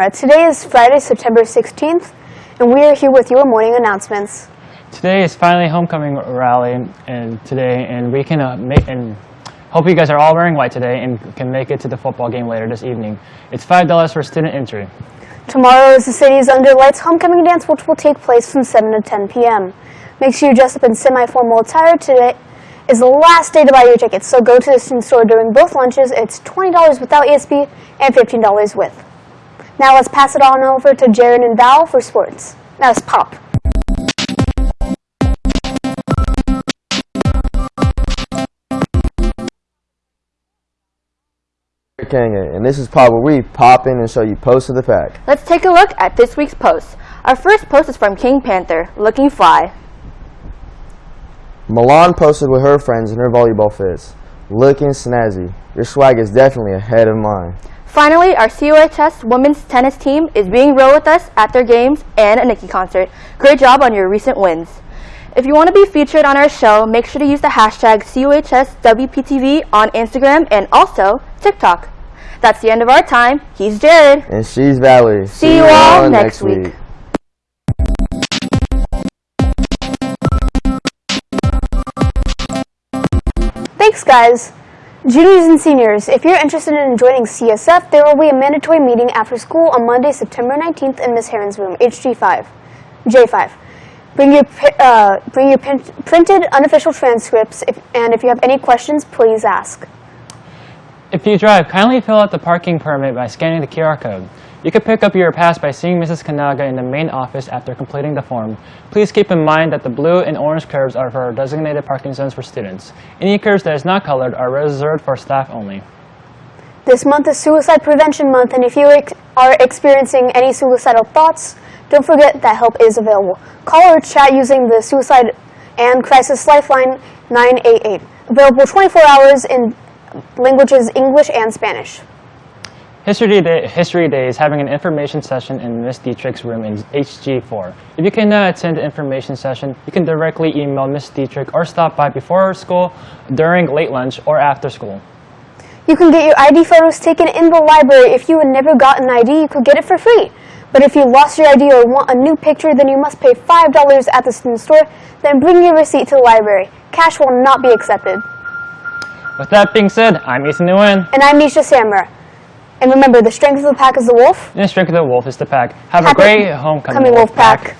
Uh, Today is Friday, September 16th, and we are here with your morning announcements. Today is finally homecoming rally, and today, and we can uh, make and hope you guys are all wearing white today and can make it to the football game later this evening. It's five dollars for student entry. Tomorrow is the city's Under Lights homecoming dance, which will take place from 7 to 10 p.m. Make sure you dress up in semi-formal attire. Today is the last day to buy your tickets, so go to the student store during both lunches. It's $20 without ASB and $15 with. Now let's pass it on over to Jared and Val for sports. Now let's pop. Kanga, and this is Pop where we pop in and show you posts of the pack. Let's take a look at this week's posts. Our first post is from King Panther, looking fly. Milan posted with her friends in her volleyball fits. Looking snazzy. Your swag is definitely ahead of mine. Finally, our COHS women's tennis team is being real with us at their games and a Nikki concert. Great job on your recent wins. If you want to be featured on our show, make sure to use the hashtag COHSWPTV on Instagram and also TikTok. That's the end of our time. He's Jared. And she's Valerie. See you all next week. Thanks, guys. Juniors and seniors, if you're interested in joining CSF, there will be a mandatory meeting after school on Monday, September 19th in Ms. Heron's room, HG5, J5. Bring your uh, bring your printed unofficial transcripts, if, and if you have any questions, please ask. If you drive, kindly fill out the parking permit by scanning the QR code. You can pick up your pass by seeing Mrs. Kanaga in the main office after completing the form. Please keep in mind that the blue and orange curves are for designated parking zones for students. Any curves that is not colored are reserved for staff only. This month is Suicide Prevention Month, and if you ex- are experiencing any suicidal thoughts, don't forget that help is available. Call or chat using the Suicide and Crisis Lifeline 988, available 24 hours in languages English and Spanish. History Day, History Day is having an information session in Ms. Dietrich's room in HG4. If you cannot attend the information session, you can directly email Ms. Dietrich or stop by before school, during late lunch, or after school. You can get your ID photos taken in the library. If you had never gotten an ID, you could get it for free. But if you lost your ID or want a new picture, then you must pay $5 at the student store, then bring your receipt to the library. Cash will not be accepted. With that being said, I'm Ethan Nguyen, And I'm Nisha Samra. And remember, the strength of the pack is the wolf. and the strength of the wolf is the pack. Have a great homecoming, Coming wolf pack.